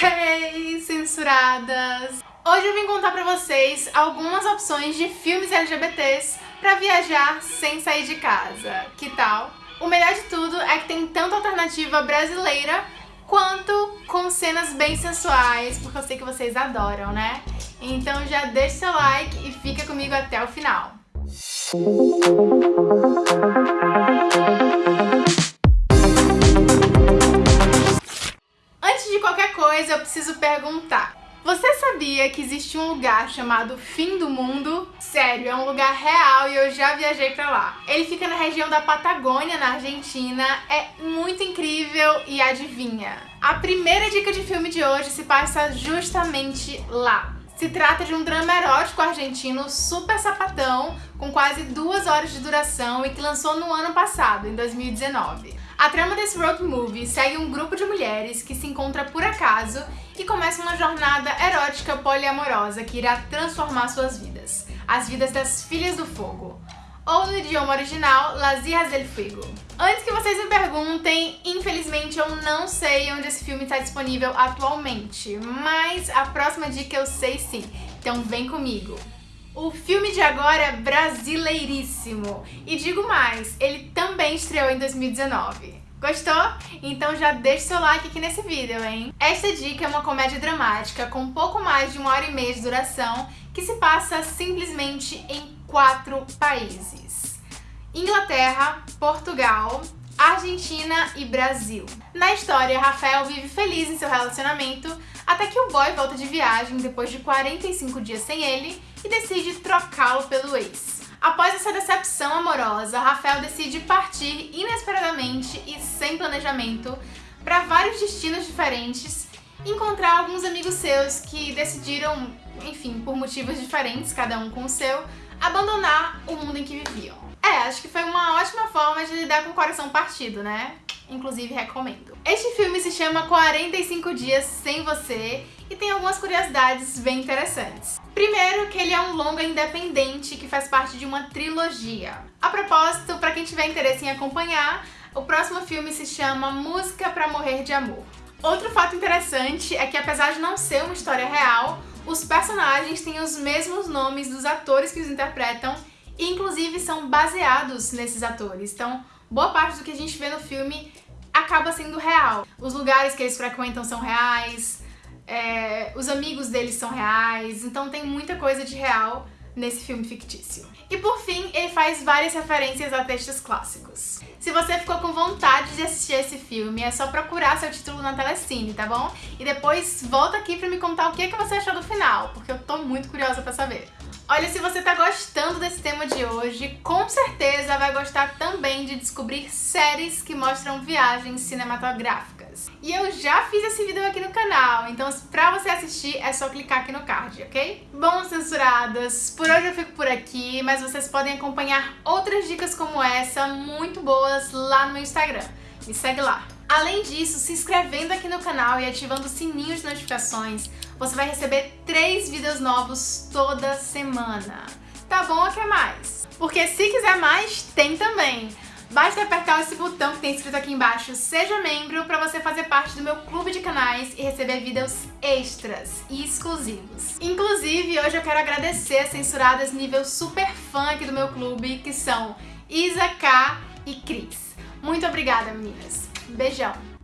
Hey, censuradas! Hoje eu vim contar pra vocês algumas opções de filmes LGBTs pra viajar sem sair de casa. Que tal? O melhor de tudo é que tem tanto alternativa brasileira quanto com cenas bem sensuais, porque eu sei que vocês adoram, né? Então já deixa seu like e fica comigo até o final. Antes preciso perguntar. Você sabia que existe um lugar chamado Fim do Mundo? Sério, é um lugar real e eu já viajei pra lá. Ele fica na região da Patagônia, na Argentina, é muito incrível e adivinha? A primeira dica de filme de hoje se passa justamente lá. Se trata de um drama erótico argentino super sapatão, com quase duas horas de duração e que lançou no ano passado, em 2019. A trama desse road movie segue um grupo de mulheres que se encontra por acaso e começa uma jornada erótica poliamorosa que irá transformar suas vidas. As vidas das Filhas do Fogo ou no idioma original, Las Hijas del Fuego. Antes que vocês me perguntem, infelizmente eu não sei onde esse filme está disponível atualmente, mas a próxima dica eu sei sim, então vem comigo. O filme de agora é brasileiríssimo, e digo mais, ele também estreou em 2019. Gostou? Então já deixa seu like aqui nesse vídeo, hein? Esta dica é uma comédia dramática com pouco mais de uma hora e meia de duração que se passa simplesmente em quatro países. Inglaterra, Portugal, Argentina e Brasil. Na história, Rafael vive feliz em seu relacionamento até que o boy volta de viagem depois de 45 dias sem ele e decide trocá-lo pelo ex. Após essa decepção amorosa, Rafael decide partir inesperadamente e sem planejamento para vários destinos diferentes encontrar alguns amigos seus que decidiram, enfim, por motivos diferentes, cada um com o seu, abandonar o mundo em que viviam. Acho que foi uma ótima forma de lidar com o coração partido, né? Inclusive, recomendo. Este filme se chama 45 Dias Sem Você e tem algumas curiosidades bem interessantes. Primeiro, que ele é um longa independente que faz parte de uma trilogia. A propósito, para quem tiver interesse em acompanhar, o próximo filme se chama Música para Morrer de Amor. Outro fato interessante é que apesar de não ser uma história real, os personagens têm os mesmos nomes dos atores que os interpretam e inclusive são baseados nesses atores. Então, boa parte do que a gente vê no filme acaba sendo real. Os lugares que eles frequentam são reais, é, os amigos deles são reais, então tem muita coisa de real nesse filme fictício. E por fim, ele faz várias referências a textos clássicos. Se você ficou com vontade de assistir esse filme, é só procurar seu título na Telecine, tá bom? E depois volta aqui pra me contar o que, é que você achou do final, porque eu tô muito curiosa pra saber. Olha, se você tá gostando desse tema de hoje, com certeza vai gostar também de descobrir séries que mostram viagens cinematográficas. E eu já fiz esse vídeo aqui no canal, então pra você assistir é só clicar aqui no card, ok? Bom, censuradas, por hoje eu fico por aqui, mas vocês podem acompanhar outras dicas como essa, muito boas, lá no meu Instagram. Me segue lá. Além disso, se inscrevendo aqui no canal e ativando o sininho de notificações, você vai receber três vídeos novos toda semana. Tá bom ou quer mais? Porque se quiser mais, tem também. Basta apertar esse botão que tem escrito aqui embaixo Seja Membro para você fazer parte do meu clube de canais e receber vídeos extras e exclusivos. Inclusive, hoje eu quero agradecer as censuradas nível super fã aqui do meu clube, que são Isa K e Cris. Muito obrigada, meninas. Beijão!